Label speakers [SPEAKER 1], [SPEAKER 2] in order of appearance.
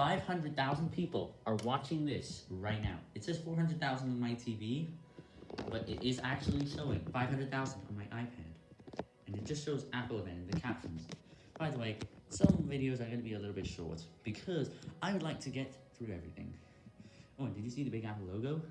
[SPEAKER 1] 500,000 people are watching this right now. It says 400,000 on my TV, but it is actually showing 500,000 on my iPad. And it just shows Apple event in the captions. By the way, some videos are going to be a little bit short, because I would like to get through everything. Oh, and did you see the big Apple logo?